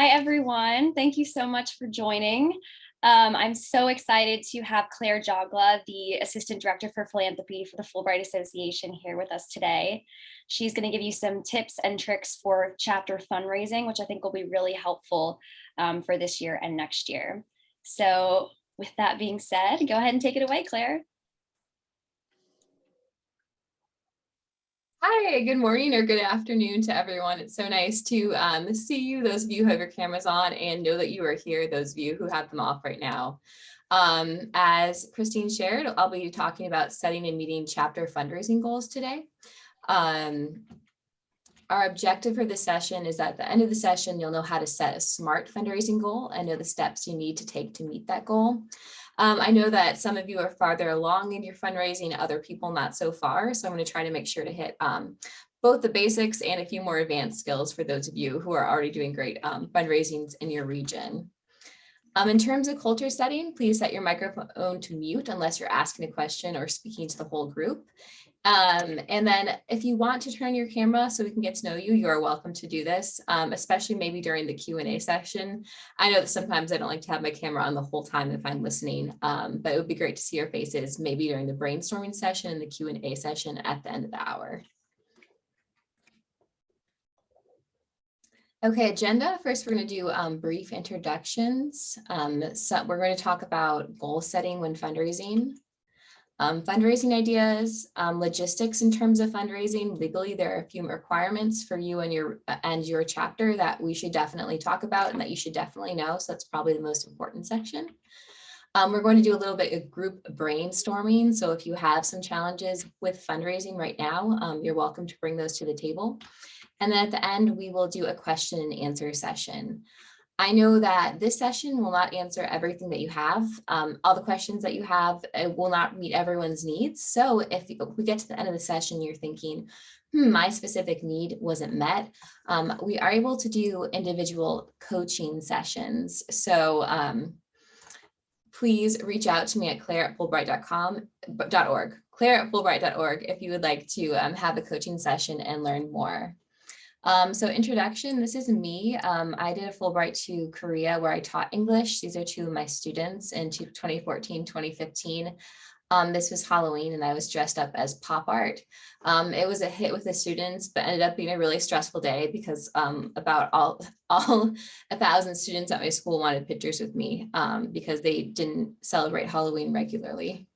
Hi, everyone. Thank you so much for joining. Um, I'm so excited to have Claire Jogla, the Assistant Director for Philanthropy for the Fulbright Association here with us today. She's going to give you some tips and tricks for chapter fundraising, which I think will be really helpful um, for this year and next year. So with that being said, go ahead and take it away, Claire. Hi, good morning or good afternoon to everyone. It's so nice to um, see you, those of you who have your cameras on and know that you are here, those of you who have them off right now. Um, as Christine shared, I'll be talking about setting and meeting chapter fundraising goals today. Um, our objective for this session is at the end of the session, you'll know how to set a SMART fundraising goal and know the steps you need to take to meet that goal. Um, I know that some of you are farther along in your fundraising, other people not so far. So I'm going to try to make sure to hit um, both the basics and a few more advanced skills for those of you who are already doing great um, fundraisings in your region. Um, in terms of culture setting, please set your microphone to mute unless you're asking a question or speaking to the whole group. Um, and then if you want to turn your camera so we can get to know you, you are welcome to do this, um, especially maybe during the Q&A session. I know that sometimes I don't like to have my camera on the whole time if I'm listening, um, but it would be great to see your faces maybe during the brainstorming session and the Q&A session at the end of the hour. Okay, agenda. First, we're going to do um, brief introductions. Um, so we're going to talk about goal setting when fundraising um, fundraising ideas, um, logistics in terms of fundraising. Legally, there are a few requirements for you and your and your chapter that we should definitely talk about and that you should definitely know. So that's probably the most important section. Um, we're going to do a little bit of group brainstorming. So if you have some challenges with fundraising right now, um, you're welcome to bring those to the table. And then at the end, we will do a question and answer session. I know that this session will not answer everything that you have. Um, all the questions that you have will not meet everyone's needs. So if we get to the end of the session, you're thinking, hmm, my specific need wasn't met, um, we are able to do individual coaching sessions. So um, please reach out to me at claire at fulbright.com.org, claire at fulbright.org if you would like to um, have a coaching session and learn more. Um, so introduction, this is me. Um, I did a Fulbright to Korea where I taught English. These are two of my students in 2014, 2015. Um, this was Halloween and I was dressed up as pop art. Um, it was a hit with the students, but ended up being a really stressful day because um, about all, all a thousand students at my school wanted pictures with me um, because they didn't celebrate Halloween regularly.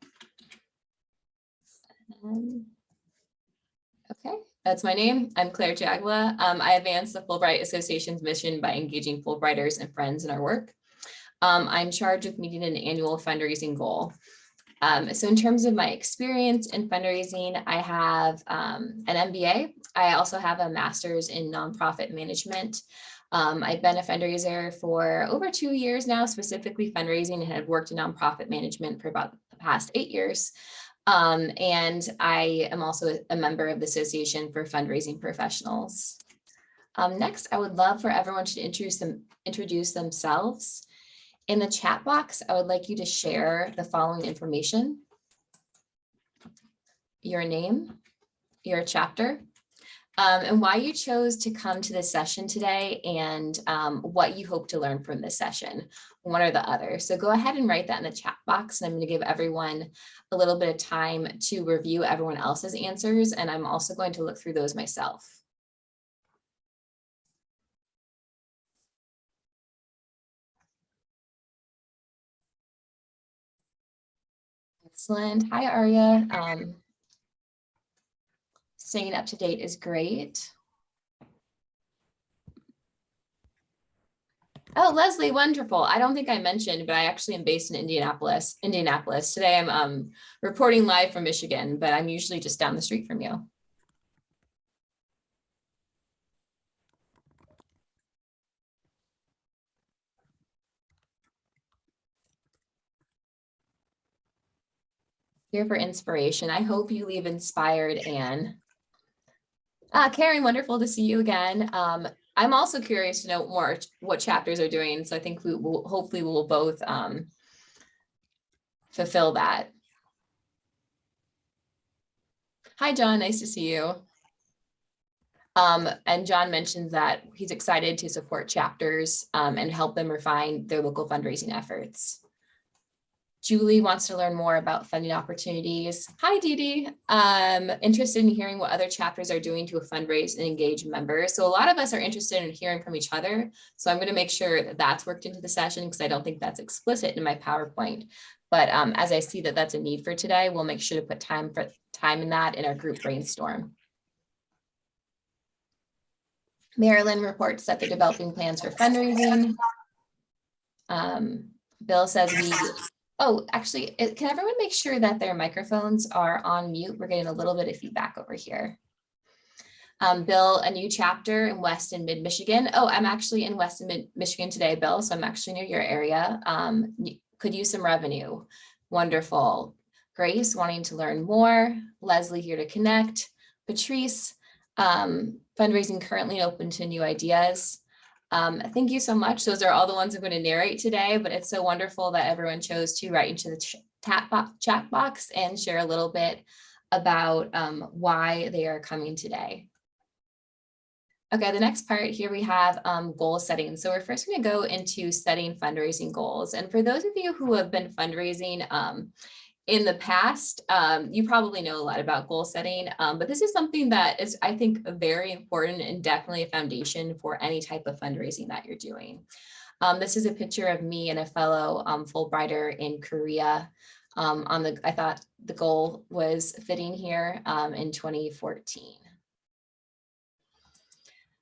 That's my name. I'm Claire Jagla. Um, I advance the Fulbright Association's mission by engaging Fulbrighters and friends in our work. Um, I'm charged with meeting an annual fundraising goal. Um, so in terms of my experience in fundraising, I have um, an MBA. I also have a master's in nonprofit management. Um, I've been a fundraiser for over two years now, specifically fundraising and have worked in nonprofit management for about the past eight years. Um, and I am also a member of the Association for Fundraising Professionals. Um, next, I would love for everyone to introduce, them, introduce themselves. In the chat box, I would like you to share the following information. Your name, your chapter, um, and why you chose to come to this session today and um, what you hope to learn from this session, one or the other. So go ahead and write that in the chat box and I'm going to give everyone a little bit of time to review everyone else's answers and I'm also going to look through those myself. Excellent. Hi, Aria. Um, staying up to date is great. Oh, Leslie, wonderful. I don't think I mentioned, but I actually am based in Indianapolis. Indianapolis. Today I'm um, reporting live from Michigan, but I'm usually just down the street from you. Here for inspiration. I hope you leave inspired, Anne. Uh, Karen, wonderful to see you again. Um, I'm also curious to know more what chapters are doing. So I think we will hopefully we will both um, fulfill that. Hi, John. Nice to see you. Um, and John mentioned that he's excited to support chapters um, and help them refine their local fundraising efforts. Julie wants to learn more about funding opportunities. Hi, Dee Dee. Um, interested in hearing what other chapters are doing to fundraise and engage members. So a lot of us are interested in hearing from each other. So I'm going to make sure that that's worked into the session because I don't think that's explicit in my PowerPoint. But um, as I see that that's a need for today, we'll make sure to put time for time in that in our group brainstorm. Marilyn reports that they're developing plans for fundraising. Um, Bill says we Oh, actually, can everyone make sure that their microphones are on mute? We're getting a little bit of feedback over here. Um, Bill, a new chapter in West and Mid Michigan. Oh, I'm actually in West and Mid Michigan today, Bill, so I'm actually near your area. Um, could use some revenue. Wonderful. Grace wanting to learn more. Leslie here to connect. Patrice, um, fundraising currently open to new ideas. Um, thank you so much. Those are all the ones I'm going to narrate today, but it's so wonderful that everyone chose to write into the ch- tap bo- chat box and share a little bit about um, why they are coming today. Okay, the next part here we have um, goal setting. So we're first going to go into setting fundraising goals. And for those of you who have been fundraising um, in the past, um, you probably know a lot about goal setting, um, but this is something that is, I think, very important and definitely a foundation for any type of fundraising that you're doing. Um, this is a picture of me and a fellow um, Fulbrighter in Korea. Um, on the, I thought the goal was fitting here um, in 2014.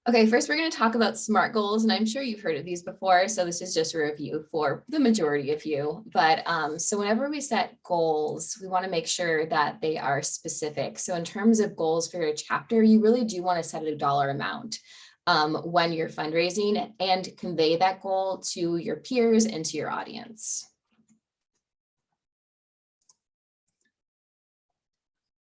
Okay, first we're going to talk about SMART goals, and I'm sure you've heard of these before, so this is just a review for the majority of you. But um, so whenever we set goals, we want to make sure that they are specific. So in terms of goals for your chapter, you really do want to set a dollar amount um, when you're fundraising and convey that goal to your peers and to your audience.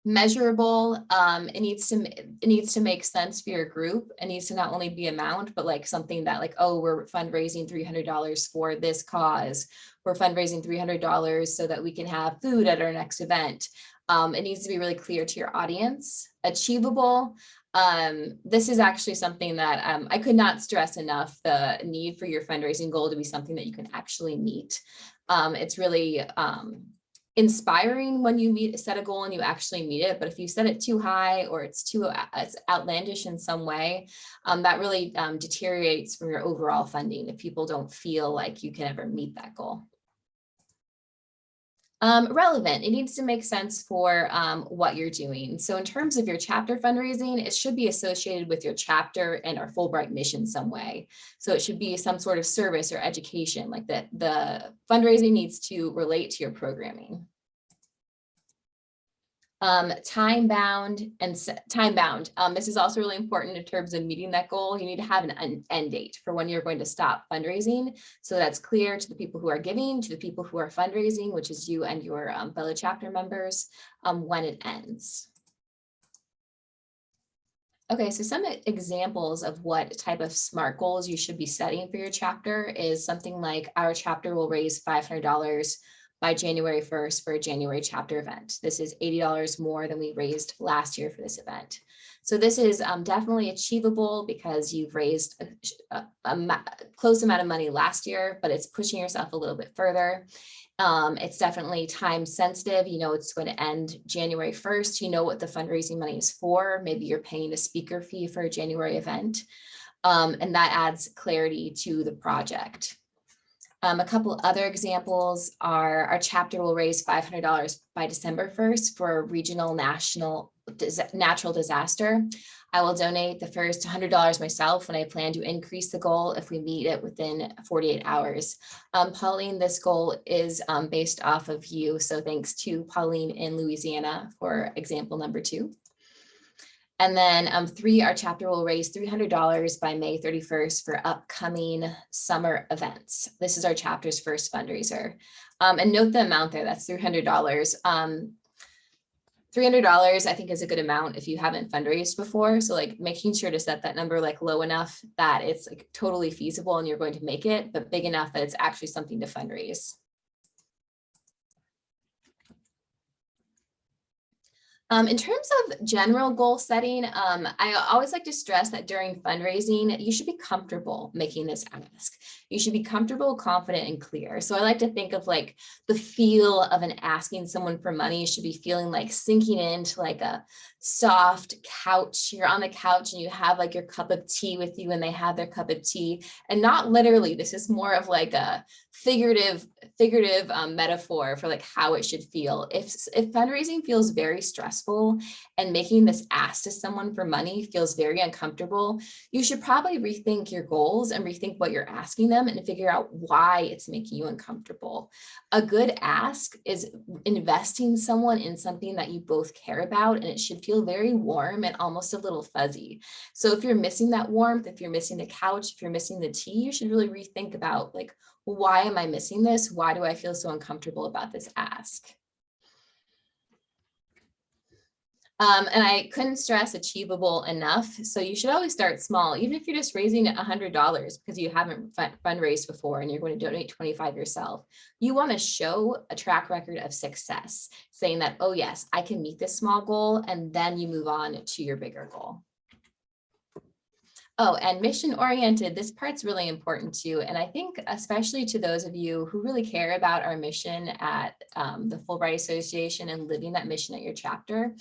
Measurable um it needs to it needs to make sense for your group. It needs to not only be amount but like something that like oh we're fundraising $300 for this cause. We're fundraising $300 so that we can have food at our next event. Um, it needs to be really clear to your audience achievable. Um, this is actually something that um, I could not stress enough the need for your fundraising goal to be something that you can actually meet. Um, it's really um, inspiring when you meet set a goal and you actually meet it. But if you set it too high or it's too uh, it's outlandish in some way um, that really um, deteriorates from your overall funding if people don't feel like you can ever meet that goal um, relevant. It needs to make sense for um, what you're doing. So in terms of your chapter fundraising it should be associated with your chapter and our fulbright mission some way. So it should be some sort of service or education like that the fundraising needs to relate to your programming um, time bound and time bound. Um, this is also really important in terms of meeting that goal. You need to have an end date for when you're going to stop fundraising. So that's clear to the people who are giving, to the people who are fundraising, which is you and your um, fellow chapter members, um, when it ends. Okay, so some examples of what type of SMART goals you should be setting for your chapter is something like our chapter will raise $500 by January 1st for a January chapter event. This is $80 more than we raised last year for this event. So this is um, definitely achievable because you've raised a, a, a, close amount of money last year, but it's pushing yourself a little bit further. Um, it's definitely time sensitive. You know, it's going to end January 1st. You know what the fundraising money is for. Maybe you're paying a speaker fee for a January event. Um, and that adds clarity to the project. Um, a couple other examples are our chapter will raise $500 by December 1st for regional national dis natural disaster. I will donate the first $100 myself when I plan to increase the goal if we meet it within 48 hours. Um, Pauline, this goal is um, based off of you. So thanks to Pauline in Louisiana for example number two. And then um, three, our chapter will raise $300 by May 31st for upcoming summer events. This is our chapter's first fundraiser. Um, and note the amount there, that's $300. Um, $300 I think is a good amount if you haven't fundraised before. So like making sure to set that number like low enough that it's like totally feasible and you're going to make it, but big enough that it's actually something to fundraise. Um, in terms of general goal setting, um, I always like to stress that during fundraising, you should be comfortable making this ask. You should be comfortable, confident, and clear. So I like to think of like the feel of an asking someone for money you should be feeling like sinking into like a soft couch. You're on the couch and you have like your cup of tea with you and they have their cup of tea and not literally, this is more of like a figurative figurative um, metaphor for like how it should feel. If, if fundraising feels very stressful and making this ask to someone for money feels very uncomfortable, you should probably rethink your goals and rethink what you're asking them and figure out why it's making you uncomfortable. A good ask is investing someone in something that you both care about and it should feel very warm and almost a little fuzzy. So if you're missing that warmth, if you're missing the couch, if you're missing the tea, you should really rethink about like, why am I missing this? Why do I feel so uncomfortable about this ask? Um, and I couldn't stress achievable enough. So you should always start small, even if you're just raising $100 because you haven't fundraised before and you're going to donate 25 yourself. You want to show a track record of success, saying that, oh yes, I can meet this small goal, and then you move on to your bigger goal. Oh, and mission oriented, this part's really important too. And I think especially to those of you who really care about our mission at um, the Fulbright Association and living that mission at your chapter,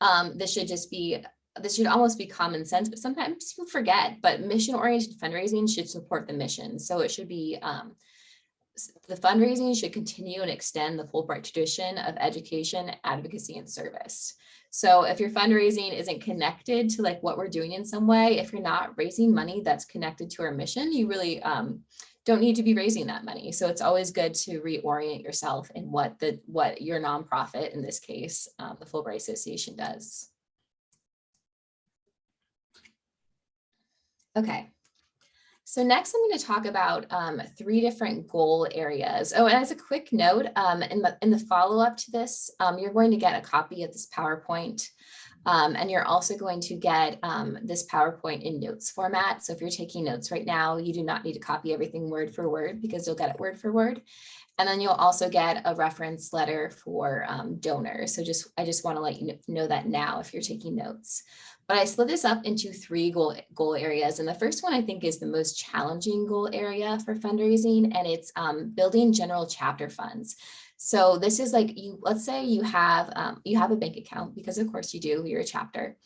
um, this should just be this should almost be common sense, but sometimes people forget, but mission oriented fundraising should support the mission. So it should be um, the fundraising should continue and extend the Fulbright tradition of education, advocacy, and service. So if your fundraising isn't connected to like what we're doing in some way, if you're not raising money that's connected to our mission, you really um, don't need to be raising that money. So it's always good to reorient yourself in what the what your nonprofit, in this case, um, the Fulbright Association does. Okay, so next I'm going to talk about um, three different goal areas. Oh, and as a quick note, um, in the, in the follow-up to this, um, you're going to get a copy of this PowerPoint. Um, and you're also going to get um, this PowerPoint in notes format. So if you're taking notes right now, you do not need to copy everything word for word because you'll get it word for word. And then you'll also get a reference letter for um, donors. So just I just want to let you know that now if you're taking notes. But I split this up into three goal, goal areas. And the first one I think is the most challenging goal area for fundraising, and it's um, building general chapter funds. So this is like you, let's say you have um, you have a bank account because of course you do, you're a chapter.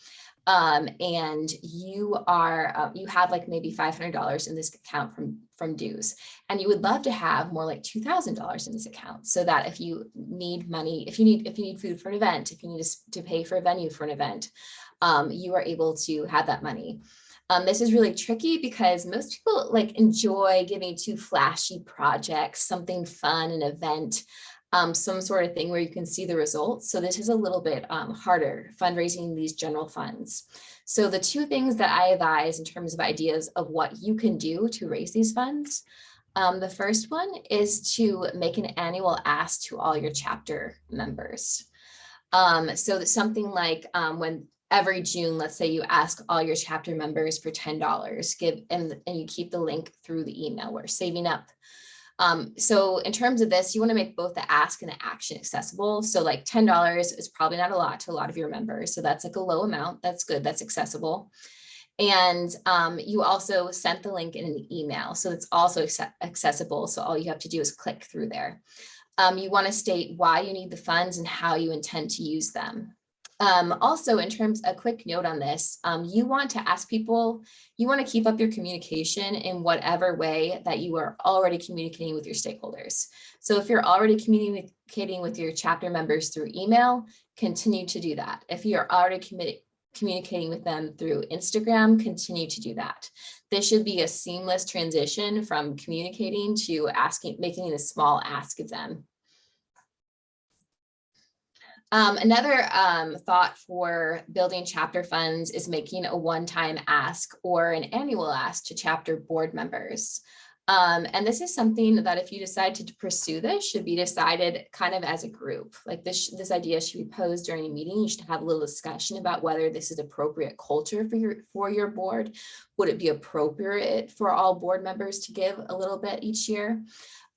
Um, and you are uh, you have like maybe $500 in this account from from dues and you would love to have more like $2,000 in this account so that if you need money if you need if you need food for an event if you need to, to pay for a venue for an event um, you are able to have that money. Um, this is really tricky because most people like enjoy giving to flashy projects, something fun, an event, um, some sort of thing where you can see the results. So this is a little bit um, harder fundraising these general funds. So the two things that I advise in terms of ideas of what you can do to raise these funds. Um, the first one is to make an annual ask to all your chapter members. Um, so something like um, when every June, let's say you ask all your chapter members for $10, give and, and you keep the link through the email. We're saving up. Um, so in terms of this, you want to make both the ask and the action accessible. So like $10 is probably not a lot to a lot of your members. So that's like a low amount. That's good. That's accessible. And um, you also sent the link in an email. So it's also accessible. So all you have to do is click through there. Um, you want to state why you need the funds and how you intend to use them. Um, also, in terms, a quick note on this, um, you want to ask people, you want to keep up your communication in whatever way that you are already communicating with your stakeholders. So if you're already communicating with your chapter members through email, continue to do that. If you're already communicating with them through Instagram, continue to do that. This should be a seamless transition from communicating to asking, making a small ask of them. Um, another um, thought for building chapter funds is making a one-time ask or an annual ask to chapter board members. Um, and this is something that if you decide to pursue this should be decided kind of as a group. Like this, this idea should be posed during a meeting. You should have a little discussion about whether this is appropriate culture for your for your board, would it be appropriate for all board members to give a little bit each year?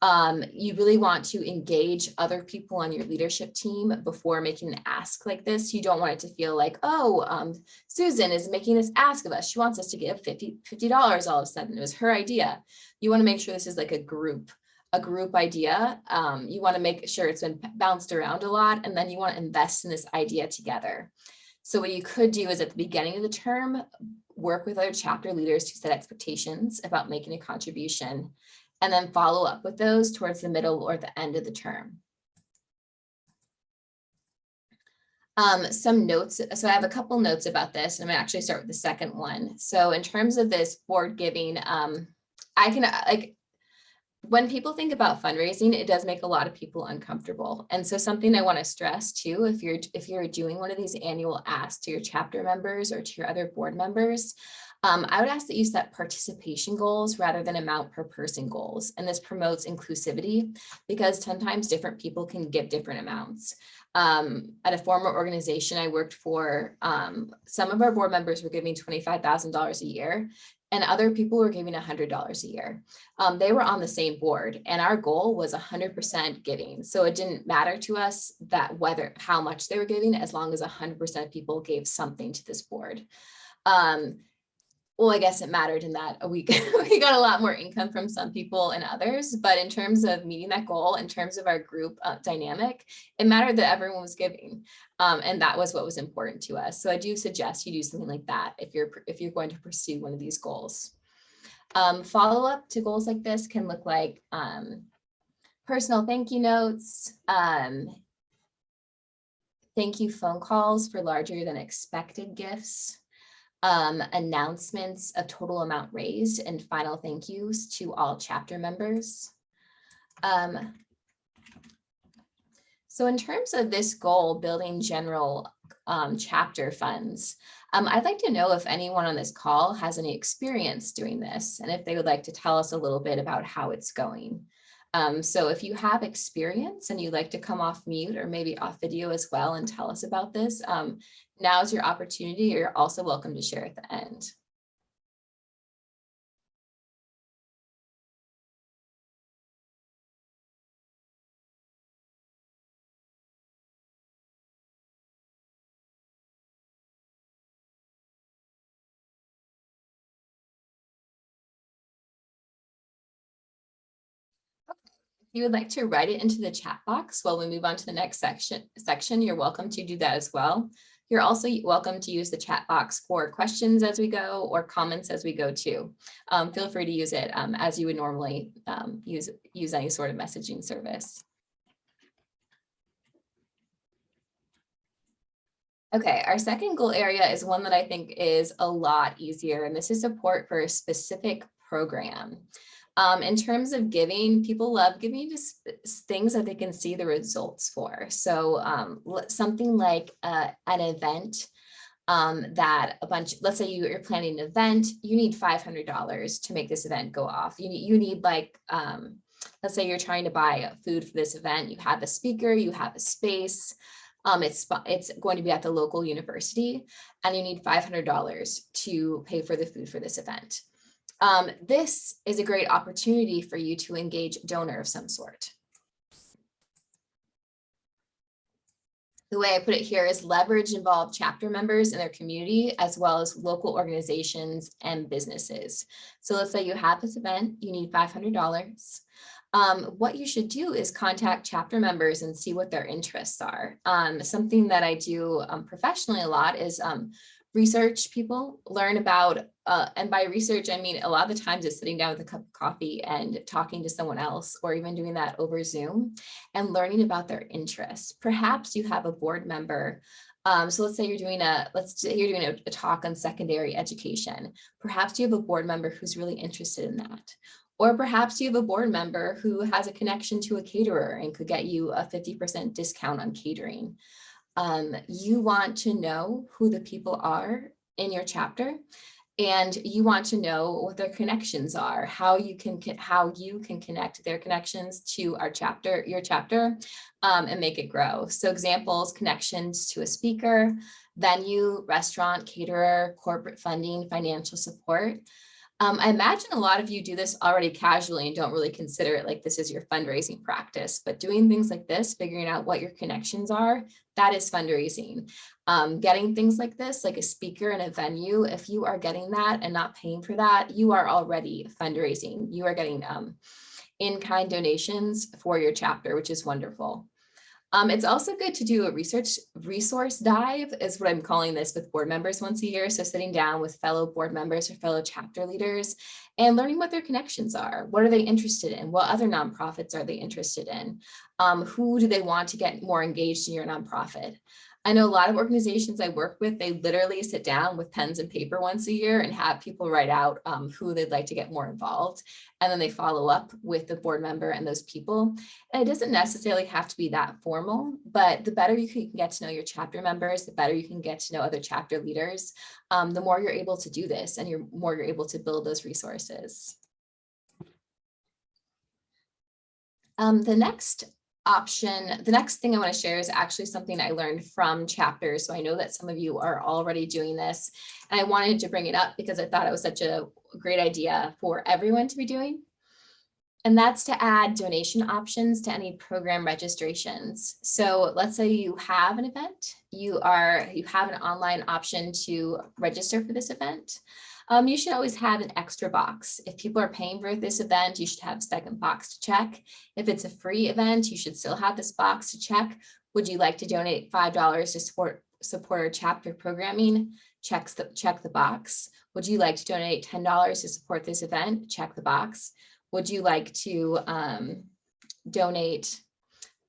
Um, you really want to engage other people on your leadership team before making an ask like this. You don't want it to feel like, oh, um, Susan is making this ask of us. She wants us to give 50 dollars all of a sudden. It was her idea. You want to make sure this is like a group a group idea. Um, you want to make sure it's been bounced around a lot, and then you want to invest in this idea together. So what you could do is at the beginning of the term, work with other chapter leaders to set expectations about making a contribution, and then follow up with those towards the middle or the end of the term. Um, some notes, so I have a couple notes about this, and I'm gonna actually start with the second one. So in terms of this board giving, um, I can like when people think about fundraising, it does make a lot of people uncomfortable. And so something I want to stress too, if you're if you're doing one of these annual asks to your chapter members or to your other board members, um, I would ask that you set participation goals rather than amount per person goals. And this promotes inclusivity because sometimes different people can give different amounts. Um, at a former organization I worked for, um, some of our board members were giving $25,000 a year and other people were giving $100 a year. Um, they were on the same board and our goal was 100% giving. So it didn't matter to us that whether how much they were giving as long as 100% of people gave something to this board. Um, well, I guess it mattered in that we, we got a lot more income from some people and others, but in terms of meeting that goal, in terms of our group uh, dynamic, it mattered that everyone was giving. Um, and that was what was important to us. So I do suggest you do something like that if you're, if you're going to pursue one of these goals. Um, follow up to goals like this can look like um, personal thank you notes, um, thank you phone calls for larger than expected gifts, um, announcements of total amount raised and final thank yous to all chapter members. Um, so in terms of this goal, building general um, chapter funds, um, I'd like to know if anyone on this call has any experience doing this and if they would like to tell us a little bit about how it's going. Um, so if you have experience and you'd like to come off mute or maybe off video as well and tell us about this, um, now is your opportunity. You're also welcome to share at the end. You would like to write it into the chat box while we move on to the next section, section, you're welcome to do that as well. You're also welcome to use the chat box for questions as we go or comments as we go too. Um, feel free to use it um, as you would normally um, use, use any sort of messaging service. Okay, our second goal area is one that I think is a lot easier, and this is support for a specific program. Um, in terms of giving, people love giving just things that they can see the results for. So um, something like uh, an event um, that a bunch, let's say you, are planning an event, you need $500 to make this event go off. You need, you need like, um, let's say you're trying to buy food for this event, you have a speaker, you have a space, um, it's, it's going to be at the local university and you need $500 to pay for the food for this event um, this is a great opportunity for you to engage a donor of some sort. The way I put it here is leverage involved chapter members in their community as well as local organizations and businesses. So let's say you have this event, you need $500. Um, what you should do is contact chapter members and see what their interests are. Um, something that I do um, professionally a lot is um, research people, learn about, uh, and by research, I mean, a lot of the times it's sitting down with a cup of coffee and talking to someone else, or even doing that over Zoom and learning about their interests. Perhaps you have a board member um, so let's say you're doing a, let's say you're doing a, a, talk on secondary education. Perhaps you have a board member who's really interested in that. Or perhaps you have a board member who has a connection to a caterer and could get you a 50% discount on catering um, you want to know who the people are in your chapter and you want to know what their connections are, how you can how you can connect their connections to our chapter, your chapter, um, and make it grow. So examples, connections to a speaker, venue, restaurant, caterer, corporate funding, financial support. Um, I imagine a lot of you do this already casually and don't really consider it like this is your fundraising practice, but doing things like this, figuring out what your connections are, that is fundraising. Um, getting things like this, like a speaker and a venue, if you are getting that and not paying for that, you are already fundraising. You are getting um, in-kind donations for your chapter, which is wonderful. Um, it's also good to do a research resource dive is what I'm calling this with board members once a year. So sitting down with fellow board members or fellow chapter leaders and learning what their connections are. What are they interested in? What other nonprofits are they interested in? Um, who do they want to get more engaged in your nonprofit? I know a lot of organizations I work with, they literally sit down with pens and paper once a year and have people write out um, who they'd like to get more involved. And then they follow up with the board member and those people. And it doesn't necessarily have to be that formal, but the better you can get to know your chapter members, the better you can get to know other chapter leaders, um, the more you're able to do this and you're more you're able to build those resources. Um, the next option, the next thing I want to share is actually something I learned from chapters. So I know that some of you are already doing this. And I wanted to bring it up because I thought it was such a great idea for everyone to be doing. And that's to add donation options to any program registrations. So let's say you have an event, you are you have an online option to register for this event um, you should always have an extra box. If people are paying for this event, you should have a second box to check. If it's a free event, you should still have this box to check. Would you like to donate $5 to support, support our chapter programming? Checks the, check the box. Would you like to donate $10 to support this event? Check the box. Would you like to um, donate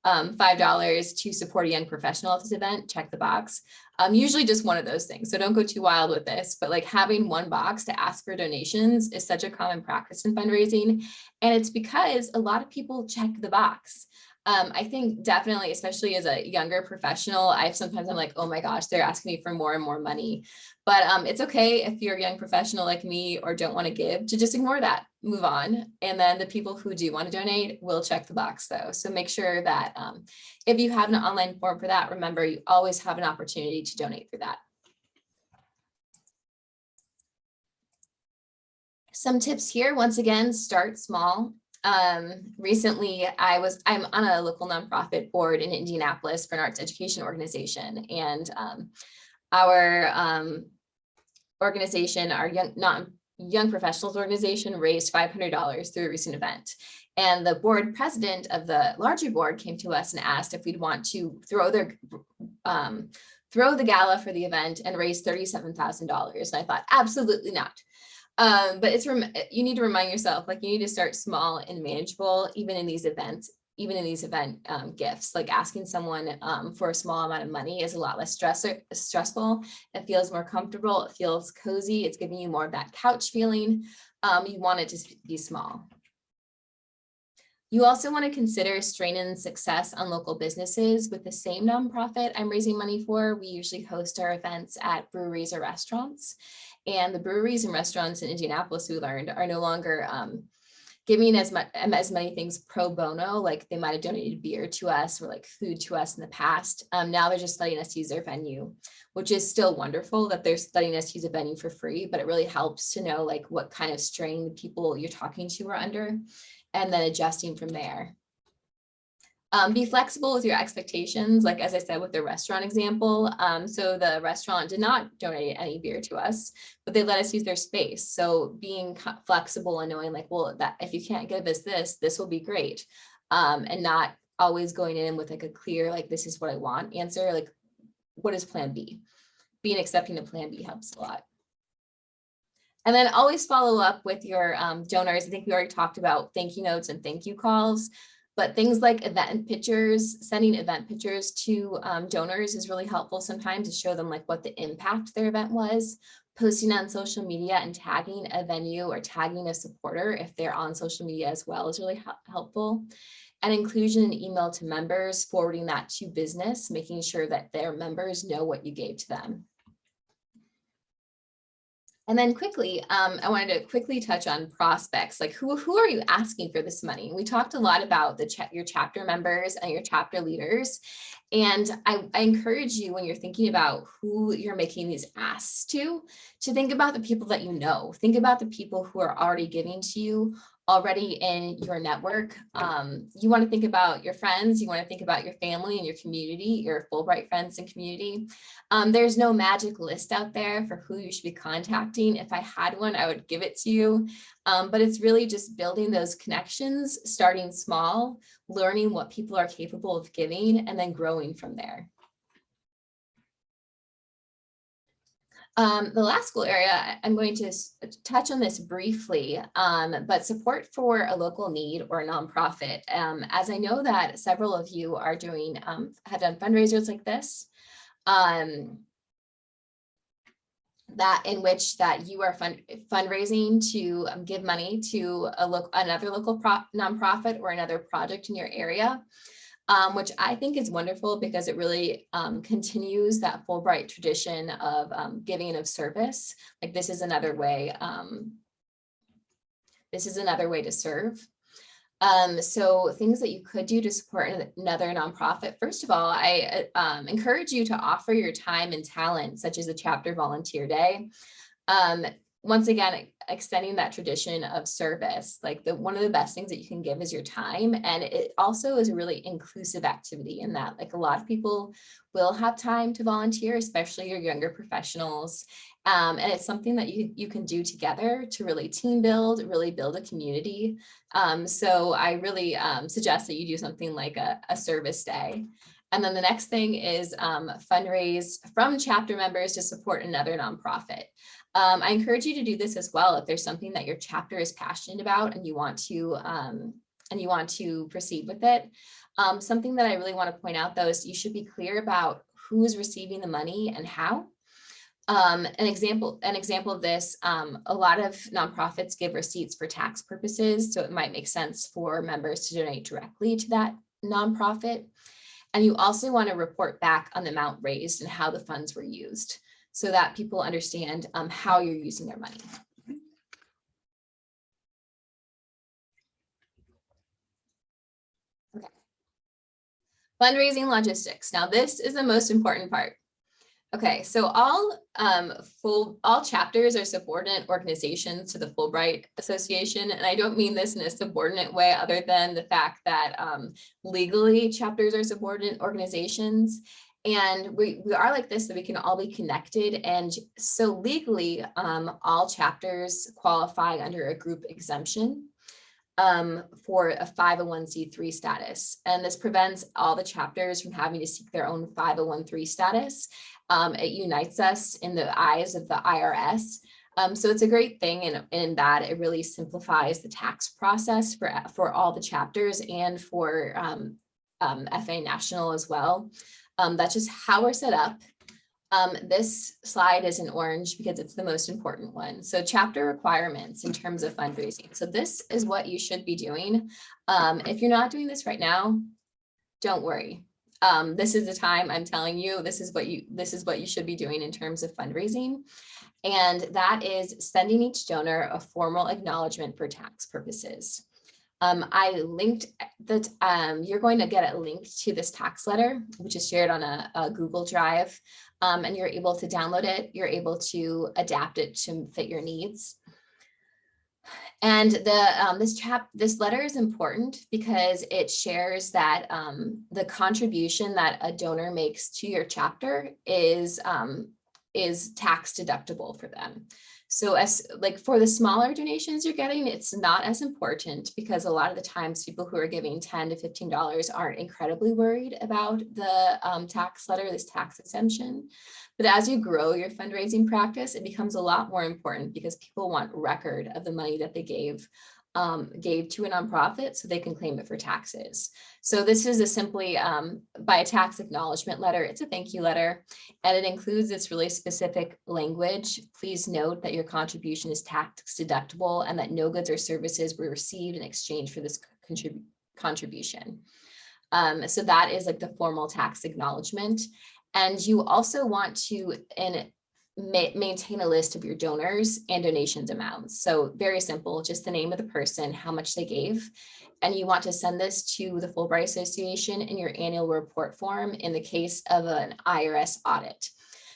um, $5 to support a young professional at this event, check the box. Um, usually just one of those things. So don't go too wild with this, but like having one box to ask for donations is such a common practice in fundraising. And it's because a lot of people check the box. Um, I think definitely, especially as a younger professional, I've sometimes I'm like, oh my gosh, they're asking me for more and more money. But um, it's okay if you're a young professional like me or don't want to give to just ignore that, move on. And then the people who do want to donate will check the box though. So make sure that um, if you have an online form for that, remember you always have an opportunity to donate through that. Some tips here, once again, start small um, recently I was, I'm on a local nonprofit board in Indianapolis for an arts education organization. And um, our um, organization, our young, not young professionals organization raised $500 through a recent event. And the board president of the larger board came to us and asked if we'd want to throw their, um, throw the gala for the event and raise $37,000. And I thought, absolutely not. Um, but it's you need to remind yourself like you need to start small and manageable even in these events even in these event um, gifts. Like asking someone um, for a small amount of money is a lot less stress stressful. It feels more comfortable. It feels cozy. It's giving you more of that couch feeling. Um, you want it to be small. You also want to consider strain and success on local businesses. With the same nonprofit I'm raising money for. We usually host our events at breweries or restaurants. And the breweries and restaurants in Indianapolis, we learned, are no longer um, giving as much as many things pro bono, like they might have donated beer to us or like food to us in the past. Um, now they're just letting us use their venue, which is still wonderful that they're letting us use a venue for free, but it really helps to know like what kind of strain the people you're talking to are under and then adjusting from there. Um, be flexible with your expectations, like as I said with the restaurant example. Um, so the restaurant did not donate any beer to us, but they let us use their space. So being flexible and knowing like, well, that if you can't give us this, this will be great. Um, and not always going in with like a clear, like, this is what I want answer, like, what is plan B? Being accepting of plan B helps a lot. And then always follow up with your um, donors. I think we already talked about thank you notes and thank you calls. But things like event pictures, sending event pictures to um, donors is really helpful sometimes to show them like what the impact their event was. Posting on social media and tagging a venue or tagging a supporter if they're on social media as well is really helpful. And inclusion in email to members, forwarding that to business, making sure that their members know what you gave to them. And then quickly, um, I wanted to quickly touch on prospects, like who, who are you asking for this money? We talked a lot about the cha your chapter members and your chapter leaders. And I, I encourage you when you're thinking about who you're making these asks to, to think about the people that you know. Think about the people who are already giving to you already in your network. Um, you want to think about your friends, you want to think about your family and your community, your Fulbright friends and community. Um, there's no magic list out there for who you should be contacting. If I had one, I would give it to you. Um, but it's really just building those connections, starting small, learning what people are capable of giving, and then growing from there. Um, the last school area, I'm going to touch on this briefly, um, but support for a local need or nonprofit. Um, as I know that several of you are doing, um, have done fundraisers like this, um, that in which that you are fund, fundraising to um, give money to a local, another local pro, nonprofit or another project in your area um, which I think is wonderful because it really um, continues that Fulbright tradition of um, giving of service. Like this is another way, um, this is another way to serve. Um, so things that you could do to support another nonprofit. First of all, I uh, um, encourage you to offer your time and talent, such as a chapter volunteer day. Once again, extending that tradition of service, like the one of the best things that you can give is your time. And it also is a really inclusive activity in that like a lot of people will have time to volunteer, especially your younger professionals. Um, and it's something that you, you can do together to really team build, really build a community. Um, so I really um, suggest that you do something like a, a service day. And then the next thing is um, fundraise from chapter members to support another nonprofit. Um, I encourage you to do this as well if there's something that your chapter is passionate about and you want to um, and you want to proceed with it. Um, something that I really want to point out though is you should be clear about who is receiving the money and how. Um, an example, an example of this, um, a lot of nonprofits give receipts for tax purposes, so it might make sense for members to donate directly to that nonprofit. And you also want to report back on the amount raised and how the funds were used so that people understand um, how you're using their money. Okay. Fundraising logistics. Now this is the most important part. Okay, so all um, full all chapters are subordinate organizations to the Fulbright Association, and I don't mean this in a subordinate way other than the fact that um, legally chapters are subordinate organizations. And we, we are like this, so we can all be connected. And so legally, um, all chapters qualify under a group exemption um, for a 501c3 status. And this prevents all the chapters from having to seek their own 501c3 status. Um, it unites us in the eyes of the IRS. Um, so it's a great thing in, in that it really simplifies the tax process for, for all the chapters and for um, um, FA National as well. Um, that's just how we're set up. Um, this slide is in orange because it's the most important one. So chapter requirements in terms of fundraising. So this is what you should be doing. Um, if you're not doing this right now, don't worry. Um, this is the time I'm telling you, this is what you this is what you should be doing in terms of fundraising. And that is sending each donor a formal acknowledgement for tax purposes. Um, I linked that um, you're going to get a link to this tax letter, which is shared on a, a Google Drive, um, and you're able to download it. You're able to adapt it to fit your needs. And the um, this chap this letter is important because it shares that um, the contribution that a donor makes to your chapter is um, is tax deductible for them. So as like for the smaller donations you're getting, it's not as important because a lot of the times people who are giving 10 to $15 aren't incredibly worried about the um, tax letter, this tax exemption. But as you grow your fundraising practice, it becomes a lot more important because people want record of the money that they gave um, gave to a nonprofit so they can claim it for taxes. So this is a simply um, by a tax acknowledgement letter. It's a thank you letter and it includes this really specific language. Please note that your contribution is tax deductible and that no goods or services were received in exchange for this contrib contribution. Um, so that is like the formal tax acknowledgement. And you also want to, in ma- maintain a list of your donors and donations amounts. So very simple, just the name of the person, how much they gave. And you want to send this to the Fulbright Association in your annual report form in the case of an IRS audit.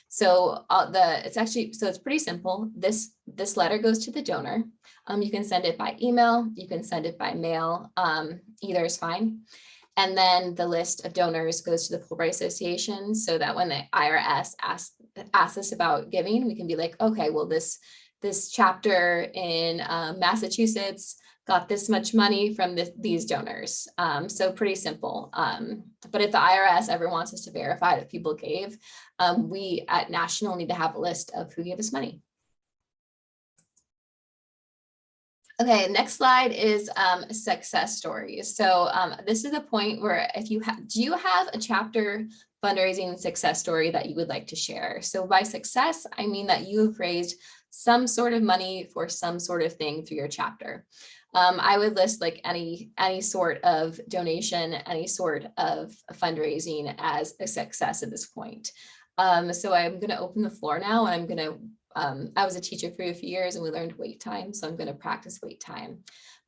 So uh, the it's actually so it's pretty simple. This this letter goes to the donor. Um, you can send it by email, you can send it by mail, um, either is fine. And then the list of donors goes to the Fulbright Association so that when the IRS asks, asks us about giving, we can be like, okay, well, this, this chapter in uh, Massachusetts got this much money from this, these donors. Um, so pretty simple. Um, but if the IRS ever wants us to verify that people gave, um, we at National need to have a list of who gave us money. Okay, next slide is um, success stories. So um, this is a point where if you have, do you have a chapter fundraising success story that you would like to share? So by success, I mean that you have raised some sort of money for some sort of thing through your chapter. Um, I would list like any any sort of donation, any sort of fundraising as a success at this point. Um, so I'm going to open the floor now and I'm going to um, I was a teacher for a few years and we learned wait time, so I'm going to practice wait time.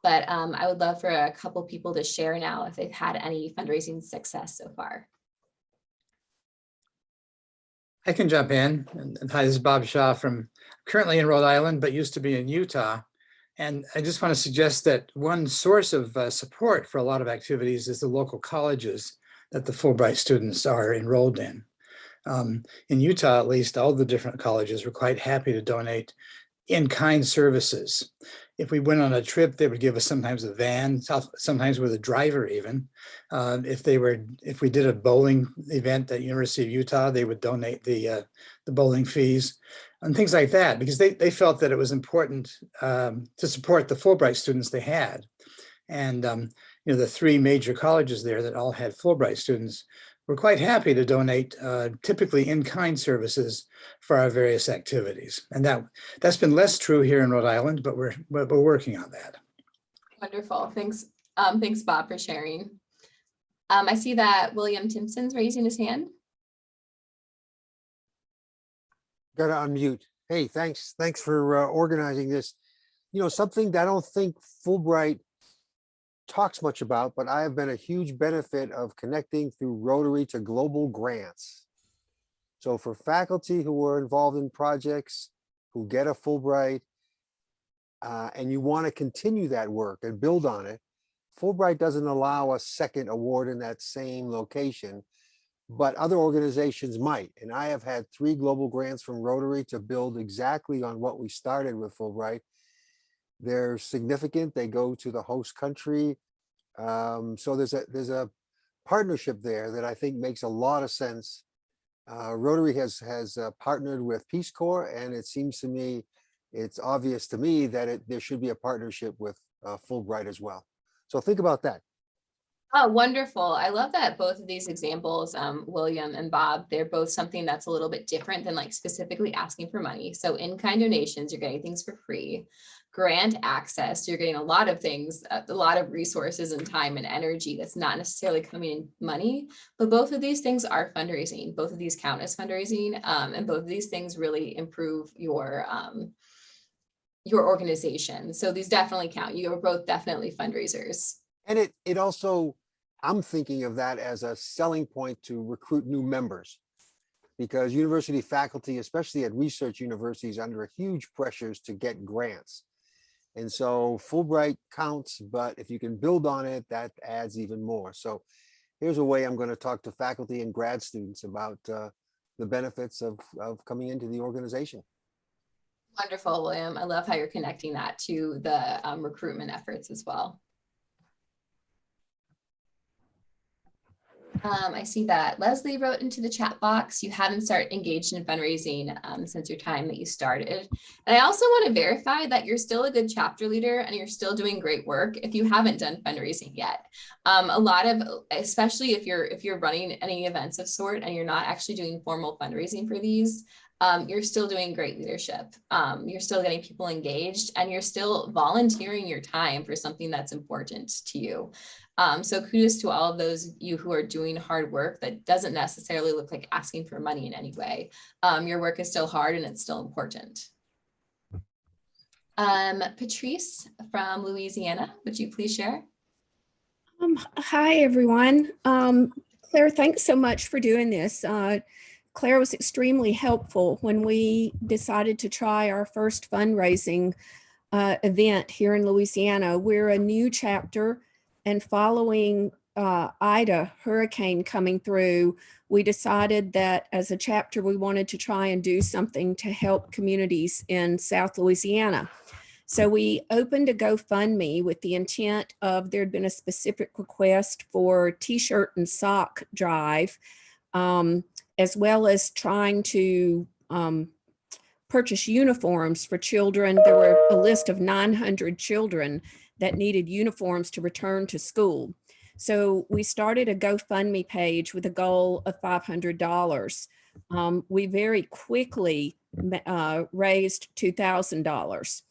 But um, I would love for a couple people to share now if they've had any fundraising success so far. I can jump in. And hi, this is Bob Shaw from currently in Rhode Island, but used to be in Utah. And I just want to suggest that one source of uh, support for a lot of activities is the local colleges that the Fulbright students are enrolled in. Um, in Utah, at least, all the different colleges were quite happy to donate in-kind services. If we went on a trip, they would give us sometimes a van, sometimes with a driver even. Uh, if they were, if we did a bowling event at University of Utah, they would donate the uh, the bowling fees and things like that, because they, they felt that it was important um, to support the Fulbright students they had. And um, you know, the three major colleges there that all had Fulbright students we're quite happy to donate uh, typically in-kind services for our various activities. And that, that's been less true here in Rhode Island, but we're, but we're working on that. Wonderful. Thanks. Um, thanks, Bob, for sharing. Um, I see that William Timpson's raising his hand. Got to unmute. Hey, thanks. Thanks for uh, organizing this. You know, something that I don't think Fulbright talks much about, but I have been a huge benefit of connecting through Rotary to global grants. So for faculty who are involved in projects, who get a Fulbright, uh, and you want to continue that work and build on it, Fulbright doesn't allow a second award in that same location, but other organizations might. And I have had three global grants from Rotary to build exactly on what we started with Fulbright they're significant. They go to the host country. Um, so there's a there's a partnership there that I think makes a lot of sense. Uh, Rotary has has uh, partnered with Peace Corps, and it seems to me, it's obvious to me that it, there should be a partnership with uh, Fulbright as well. So think about that. Oh, wonderful. I love that both of these examples, um, William and Bob, they're both something that's a little bit different than like specifically asking for money. So in-kind donations, you're getting things for free grant access, you're getting a lot of things, uh, a lot of resources and time and energy that's not necessarily coming in money, but both of these things are fundraising. Both of these count as fundraising, um, and both of these things really improve your um, your organization. So these definitely count. You are both definitely fundraisers. And it it also, I'm thinking of that as a selling point to recruit new members because university faculty, especially at research universities, under huge pressures to get grants. And so Fulbright counts, but if you can build on it, that adds even more. So here's a way I'm going to talk to faculty and grad students about uh, the benefits of, of coming into the organization. Wonderful, William. I love how you're connecting that to the um, recruitment efforts as well. Um, I see that Leslie wrote into the chat box, you haven't started engaged in fundraising um, since your time that you started. And I also want to verify that you're still a good chapter leader and you're still doing great work if you haven't done fundraising yet. Um, a lot of, especially if you're if you're running any events of sort and you're not actually doing formal fundraising for these, um, you're still doing great leadership. Um, you're still getting people engaged and you're still volunteering your time for something that's important to you. Um, so kudos to all of those of you who are doing hard work that doesn't necessarily look like asking for money in any way. Um, your work is still hard and it's still important. Um, Patrice from Louisiana, would you please share? Um, hi, everyone. Um, Claire, thanks so much for doing this. Uh, Claire was extremely helpful when we decided to try our first fundraising uh, event here in Louisiana. We're a new chapter and following uh, Ida hurricane coming through, we decided that as a chapter, we wanted to try and do something to help communities in South Louisiana. So we opened a GoFundMe with the intent of there'd been a specific request for t-shirt and sock drive, um, as well as trying to um, purchase uniforms for children. There were a list of 900 children that needed uniforms to return to school. So we started a GoFundMe page with a goal of $500. Um, we very quickly uh, raised $2,000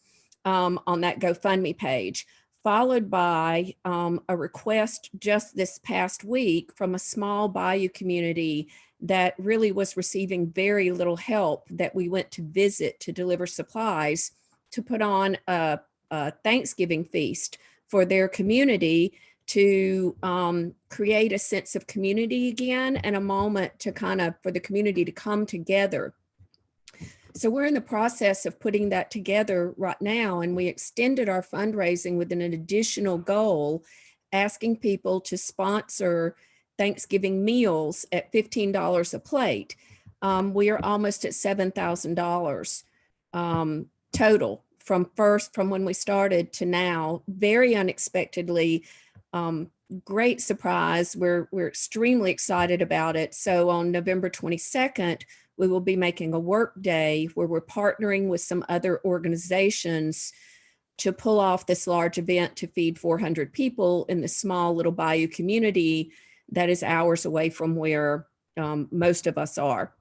um, on that GoFundMe page, followed by um, a request just this past week from a small Bayou community that really was receiving very little help that we went to visit to deliver supplies to put on a, a Thanksgiving feast for their community to um, create a sense of community again and a moment to kind of for the community to come together. So we're in the process of putting that together right now and we extended our fundraising with an additional goal asking people to sponsor Thanksgiving meals at $15 a plate. Um, we are almost at $7,000 um, total from first, from when we started to now, very unexpectedly, um, great surprise. We're, we're extremely excited about it. So on November 22nd, we will be making a work day where we're partnering with some other organizations to pull off this large event to feed 400 people in the small little Bayou community that is hours away from where um, most of us are.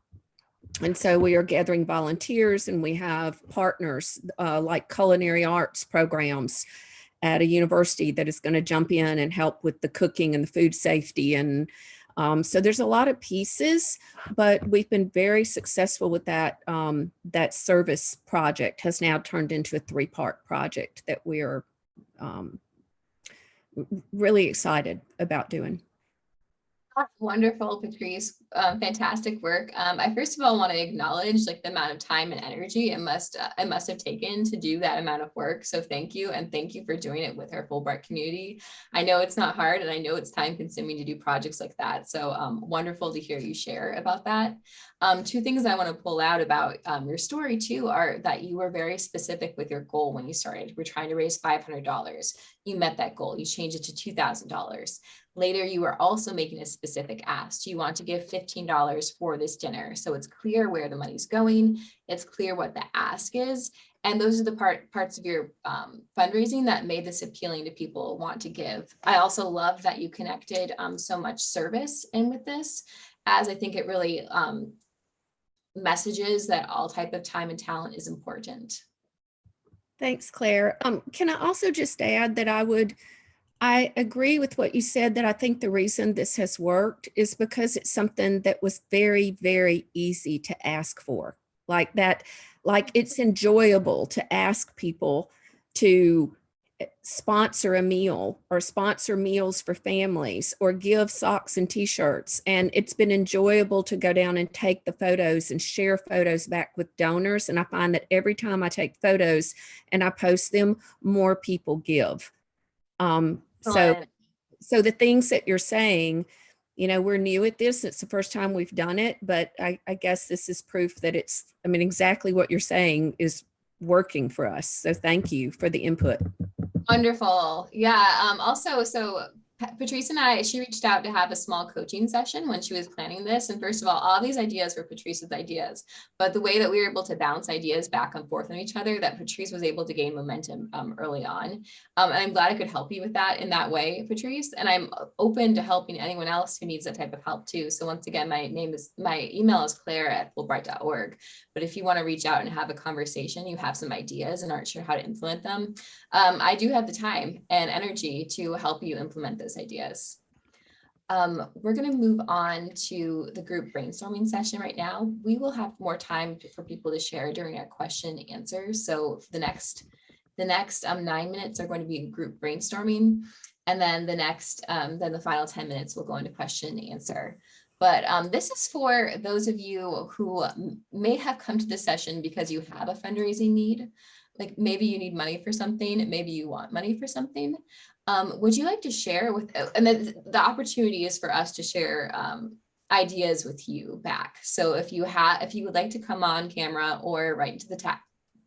And so we are gathering volunteers and we have partners uh, like culinary arts programs at a university that is going to jump in and help with the cooking and the food safety. And um, so there's a lot of pieces, but we've been very successful with that. Um, that service project has now turned into a three part project that we are um, really excited about doing. Wonderful, Patrice. Um, fantastic work. Um, I first of all want to acknowledge like the amount of time and energy it must uh, it must have taken to do that amount of work. So thank you, and thank you for doing it with our Fulbright community. I know it's not hard, and I know it's time consuming to do projects like that. So um, wonderful to hear you share about that. Um, two things I want to pull out about um, your story too are that you were very specific with your goal when you started. We're trying to raise $500. You met that goal. You changed it to $2,000. Later, you were also making a specific ask. Do you want to give $15 for this dinner? So it's clear where the money's going. It's clear what the ask is. And those are the part parts of your um, fundraising that made this appealing to people want to give. I also love that you connected um, so much service in with this, as I think it really um, messages that all type of time and talent is important. Thanks, Claire. Um, can I also just add that I would I agree with what you said that I think the reason this has worked is because it's something that was very, very easy to ask for. Like that, like it's enjoyable to ask people to eh, sponsor a meal or sponsor meals for families or give socks and t-shirts. And it's been enjoyable to go down and take the photos and share photos back with donors. And I find that every time I take photos and I post them, more people give. Um, so, so the things that you're saying, you know, we're new at this. It's the first time we've done it, but I, I guess this is proof that it's, I mean, exactly what you're saying is working for us. So thank you for the input. Wonderful. Yeah. Um, also, so Patrice and I, she reached out to have a small coaching session when she was planning this. And first of all, all these ideas were Patrice's ideas. But the way that we were able to bounce ideas back and forth on each other, that Patrice was able to gain momentum um, early on. Um, and I'm glad I could help you with that in that way, Patrice. And I'm open to helping anyone else who needs that type of help too. So once again, my name is, my email is claire at fulbright.org. But if you want to reach out and have a conversation, you have some ideas and aren't sure how to implement them, um, I do have the time and energy to help you implement those ideas. Um, we're going to move on to the group brainstorming session right now. We will have more time for people to share during our question and answers. So the next, the next um, nine minutes are going to be group brainstorming. And then the next, um, then the final 10 minutes will go into question and answer. But um, this is for those of you who may have come to this session because you have a fundraising need. Like maybe you need money for something, maybe you want money for something. Um, would you like to share with, uh, and then the opportunity is for us to share um, ideas with you back. So if you have, if you would like to come on camera or write into the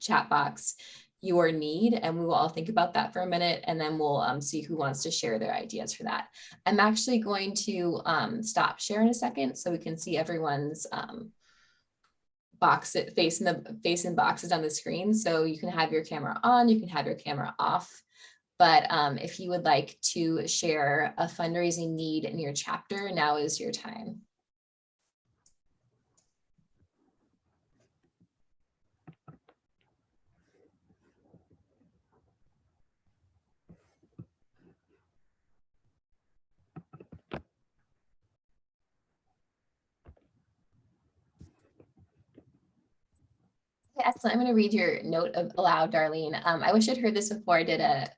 chat box your need, and we will all think about that for a minute, and then we'll um, see who wants to share their ideas for that. I'm actually going to um, stop share in a second so we can see everyone's um, box face in the face in boxes on the screen. So you can have your camera on, you can have your camera off. But um, if you would like to share a fundraising need in your chapter, now is your time. Excellent. I'm going to read your note of- aloud, Darlene. Um, I wish I'd heard this before I did a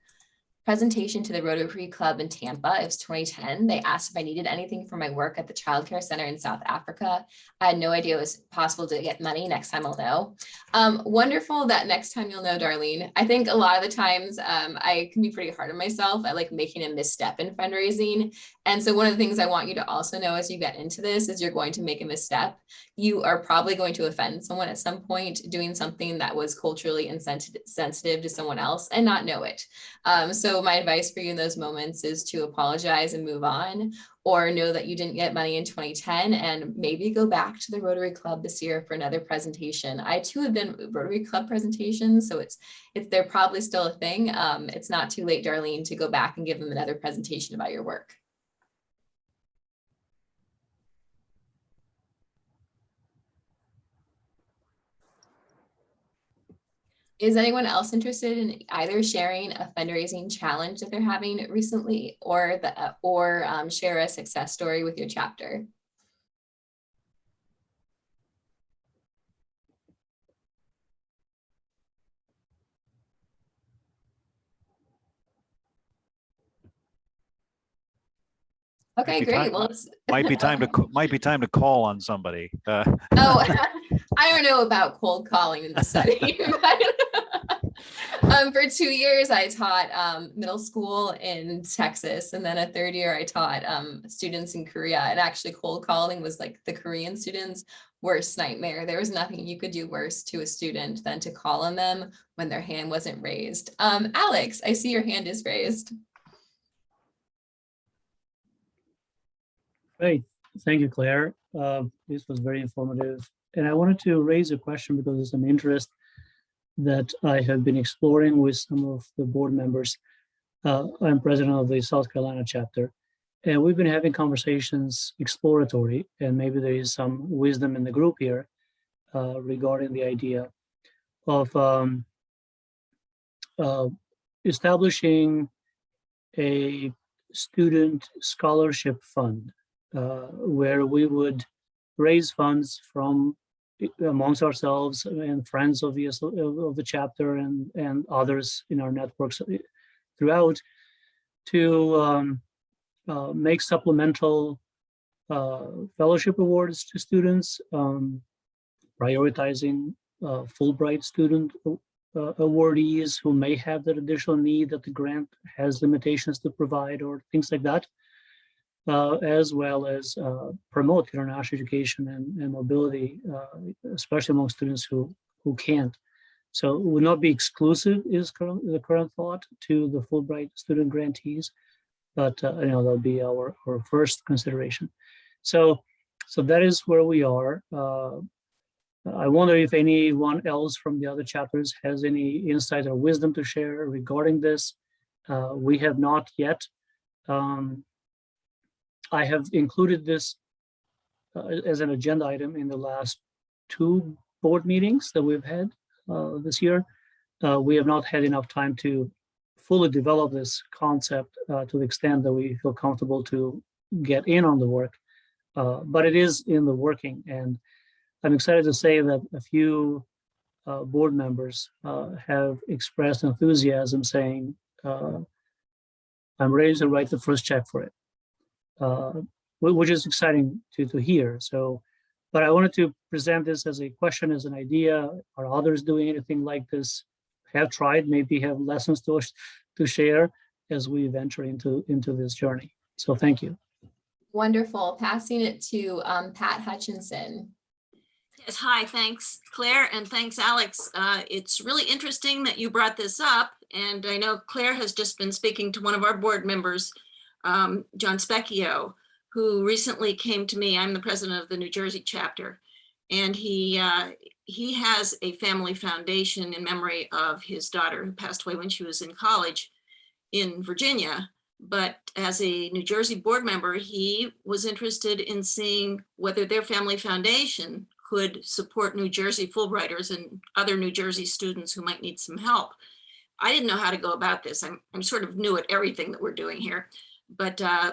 presentation to the Rotary Club in Tampa. It was 2010. They asked if I needed anything for my work at the Child Care Center in South Africa. I had no idea it was possible to get money. Next time I'll know. Um, wonderful that next time you'll know, Darlene. I think a lot of the times um, I can be pretty hard on myself. I like making a misstep in fundraising. And so one of the things I want you to also know as you get into this is you're going to make a misstep. You are probably going to offend someone at some point doing something that was culturally insensitive to someone else and not know it. Um, so my advice for you in those moments is to apologize and move on or know that you didn't get money in 2010 and maybe go back to the Rotary Club this year for another presentation. I too have done Rotary Club presentations, so it's if they're probably still a thing. Um, it's not too late, Darlene, to go back and give them another presentation about your work. Is anyone else interested in either sharing a fundraising challenge that they're having recently or the or um, share a success story with your chapter? Okay, great. time- Well, it's, Might be time to, might be time to call on somebody. Uh, oh, I don't know about cold calling in the but, um, for two years, I taught um, middle school in Texas, and then a third year, I taught um, students in Korea. And actually, cold calling was like the Korean students' worst nightmare. There was nothing you could do worse to a student than to call on them when their hand wasn't raised. Um, Alex, I see your hand is raised. Great, thank you, Claire. Uh, This was very informative. And I wanted to raise a question because it's an interest that I have been exploring with some of the board members. Uh, I'm president of the South Carolina chapter, and we've been having conversations exploratory, and maybe there is some wisdom in the group here uh, regarding the idea of um, uh, establishing a student scholarship fund where we would raise funds from amongst ourselves and friends of the, of the chapter and, and others in our networks uh, throughout to um, uh, make supplemental uh, fellowship awards to students, um, prioritizing uh, Fulbright student uh, awardees who may have that additional need that the grant has limitations to provide or things like that. uh, as well as uh, promote international education and, and mobility, uh, especially among students who, who can't. So it would not be exclusive is current, the current thought to the Fulbright student grantees, but uh, you know, that'll be our, our first consideration. So, so that is where we are. Uh, I wonder if anyone else from the other chapters has any insight or wisdom to share regarding this. Uh, we have not yet. Um, I have included this uh, as an agenda item in the last two board meetings that we've had uh, this year. Uh, we have not had enough time to fully develop this concept uh, to the extent that we feel comfortable to get in on the work. Uh, but it is in the working and I'm excited to say that a few uh, board members have expressed enthusiasm saying, I'm ready to write the first check for it, which is exciting to, to hear. So, but I wanted to present this as a question, as an idea. Are others doing anything like this? Have tried, maybe have lessons to, to share as we venture into, into this journey. So thank you. Wonderful. Passing it to um, Pat Hutchinson. Yes, hi, thanks Claire and thanks Alex. Uh, It's really interesting that you brought this up. And I know Claire has just been speaking to one of our board members, um, John Specchio, who recently came to me. I'm the president of the New Jersey chapter. And he, uh, he has a family foundation in memory of his daughter who passed away when she was in college in Virginia. But as a New Jersey board member, he was interested in seeing whether their family foundation could support New Jersey Fulbrighters and other New Jersey students who might need some help. I didn't know how to go about this. I'm, I'm sort of new at everything that we're doing here. But uh,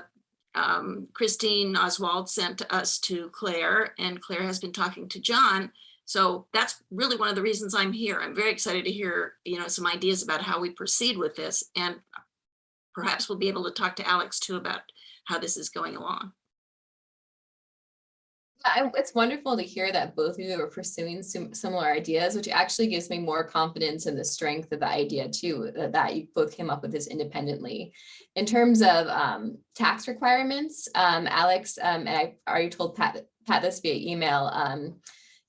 um, Christine Oswald sent us to Claire and Claire has been talking to John. So that's really one of the reasons I'm here. I'm very excited to hear, you know, some ideas about how we proceed with this. And perhaps we'll be able to talk to Alex too about how this is going along. I- It's wonderful to hear that both of you are pursuing sim- similar ideas, which actually gives me more confidence in the strength of the idea too, that, that you both came up with this independently. In terms of um, tax requirements, um, Alex, um, and I already told Pat, Pat this via email, um,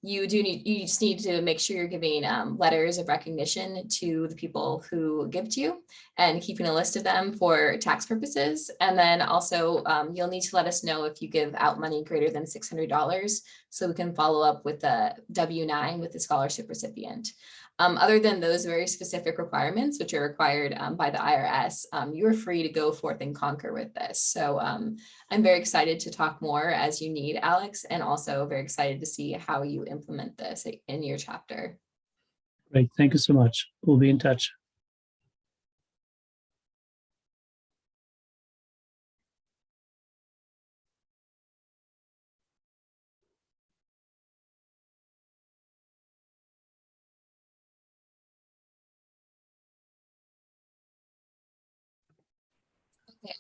you do need, you just need to make sure you're giving um, letters of recognition to the people who give to you and keeping a list of them for tax purposes. And then also um, you'll need to let us know if you give out money greater than $600 so we can follow up with the W-9 with the scholarship recipient. Um, other than those very specific requirements, which are required um, by the IRS, um, you are free to go forth and conquer with this. So um, I'm very excited to talk more as you need, Alex, and also very excited to see how you implement this in your chapter. Great. Thank you so much. We'll be in touch.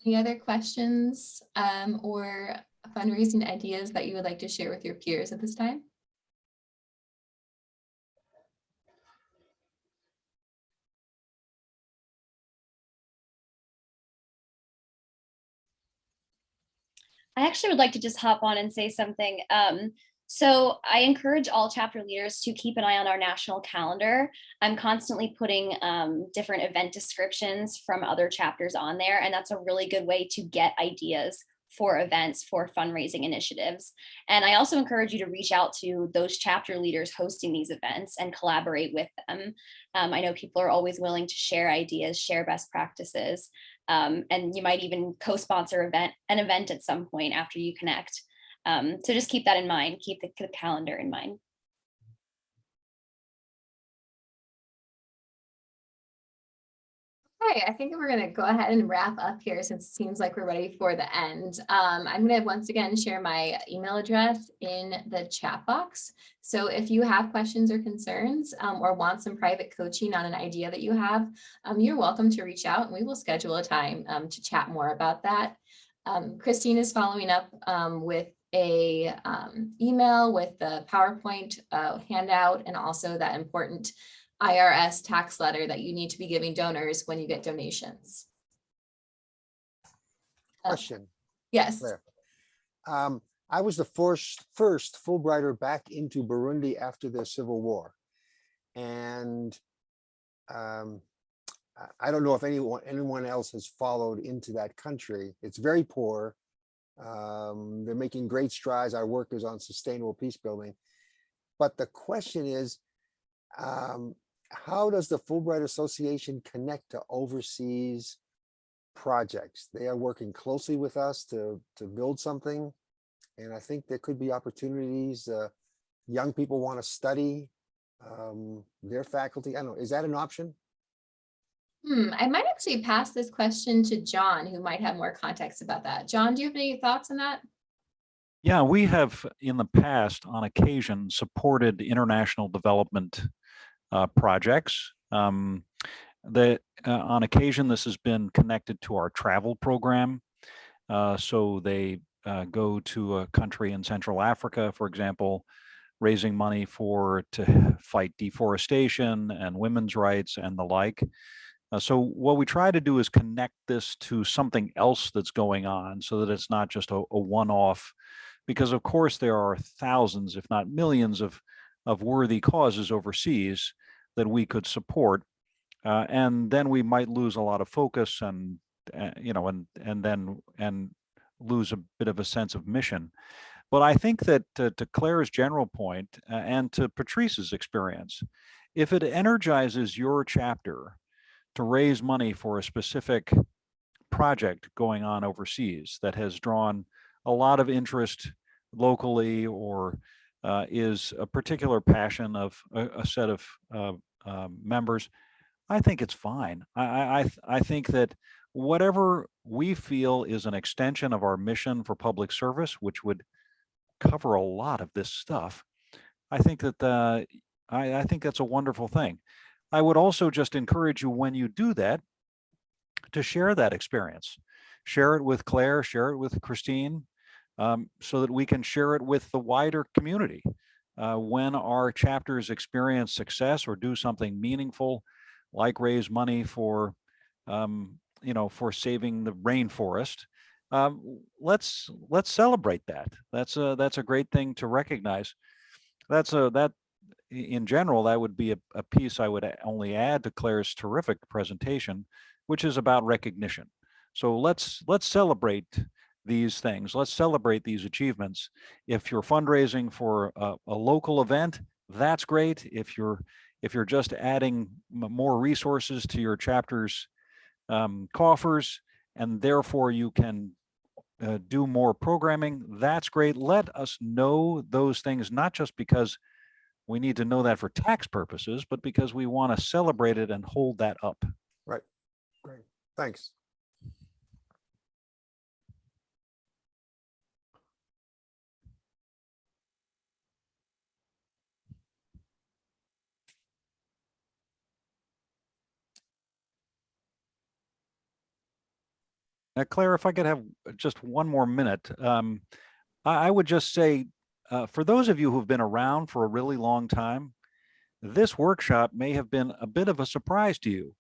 Any other questions um, or fundraising ideas that you would like to share with your peers at this time? I actually would like to just hop on and say something. Um, so I encourage all chapter leaders to keep an eye on our national calendar. I'm constantly putting um, different event descriptions from other chapters on there, and that's a really good way to get ideas for events for fundraising initiatives. And I also encourage you to reach out to those chapter leaders hosting these events and collaborate with them. Um, I know people are always willing to share ideas, share best practices, um, and you might even co-sponsor event an event at some point after you connect. Um, so just keep that in mind, keep the, the calendar in mind. Okay, I think we're gonna go ahead and wrap up here since it seems like we're ready for the end. Um, I'm gonna once again share my email address in the chat box. So if you have questions or concerns um, or want some private coaching on an idea that you have, um, you're welcome to reach out and we will schedule a time um, to chat more about that. Um, Christine is following up um, with a um, email with the PowerPoint uh, handout and also that important IRS tax letter that you need to be giving donors when you get donations. Uh, Question, Yes. Um, I was the first, first Fulbrighter back into Burundi after the civil war. And um, I- I don't know if anyone, anyone else has followed into that country. It's very poor. Um, they're making great strides. Our work is on sustainable peace building. But the question is, um, how does the Fulbright Association connect to overseas projects? They are working closely with us to, to build something. And I think there could be opportunities, uh, young people want to study, um, their faculty. I don't know, is that an option? Hmm, I might actually pass this question to John, who might have more context about that. John, do you have any thoughts on that? Yeah, we have in the past, on occasion, supported international development uh, projects. Um, that uh, on occasion, this has been connected to our travel program. Uh, so they uh, go to a country in Central Africa, for example, raising money for to fight deforestation and women's rights and the like. Uh, so what we try to do is connect this to something else that's going on so that it's not just a, a one-off because of course there are thousands, if not millions of, of worthy causes overseas that we could support. Uh, and then we might lose a lot of focus and, uh, you know, and, and then, and lose a bit of a sense of mission. But I think that to Claire's general point, uh, and to Patrice's experience, if it energizes your chapter to raise money for a specific project going on overseas that has drawn a lot of interest locally or uh, is a particular passion of a, a set of uh, uh, members, I think it's fine. I, I, I think that whatever we feel is an extension of our mission for public service, which would cover a lot of this stuff, I think that uh, I, I think that's a wonderful thing. I would also just encourage you when you do that to share that experience. Share it with Claire, share it with Christine, um, so that we can share it with the wider community. Uh, when our chapters experience success or do something meaningful, like raise money for, um, you know, for saving the rainforest, um, let's let's celebrate that. That's a that's a great thing to recognize. That's a that in general, that would be a, a piece I would only add to Claire's terrific presentation, which is about recognition. So let's let's celebrate these things. Let's celebrate these achievements. If you're fundraising for a, a local event, that's great. If you're if you're just adding more resources to your chapter's um, coffers, and therefore you can uh, do more programming, that's great. Let us know those things, not just because we need to know that for tax purposes, but because we want to celebrate it and hold that up. Right. Great, thanks. Now, Claire, if I could have just one more minute, um, I, I would just say, uh, for those of you who've been around for a really long time, this workshop may have been a bit of a surprise to you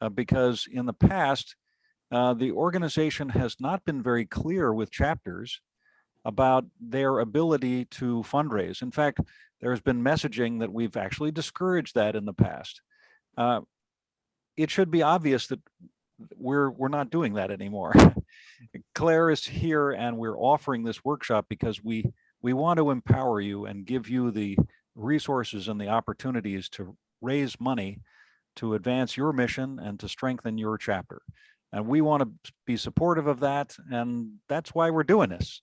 uh, because in the past, uh, the organization has not been very clear with chapters about their ability to fundraise. In fact, there has been messaging that we've actually discouraged that in the past. Uh, it should be obvious that we're we're not doing that anymore. Claire is here and we're offering this workshop because we we want to empower you and give you the resources and the opportunities to raise money to advance your mission and to strengthen your chapter. And we want to be supportive of that and that's why we're doing this.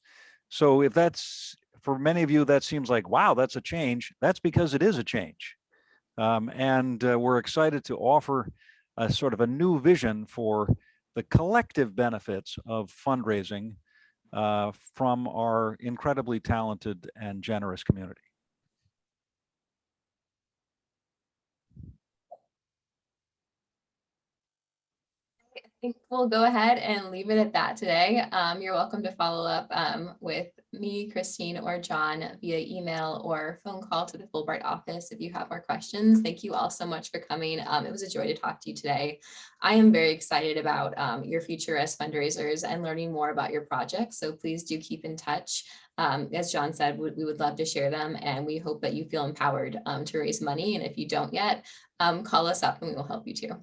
So if that's for many of you that seems like wow that's a change, that's because it is a change. Um, and uh, we're excited to offer a sort of a new vision for the collective benefits of fundraising Uh, from our incredibly talented and generous community. I think we'll go ahead and leave it at that today. Um, you're welcome to follow up um, with me, Christine, or John via email or phone call to the Fulbright office if you have more questions. Thank you all so much for coming. Um, it was a joy to talk to you today. I am very excited about um, your future as fundraisers and learning more about your projects. So please do keep in touch. Um, as John said, we, we would love to share them and we hope that you feel empowered um, to raise money. And if you don't yet, call us up and we will help you too.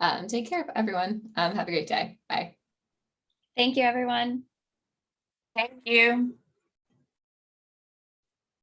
Um, take care of everyone. Um, have a great day. Bye. Thank you, everyone. Thank you.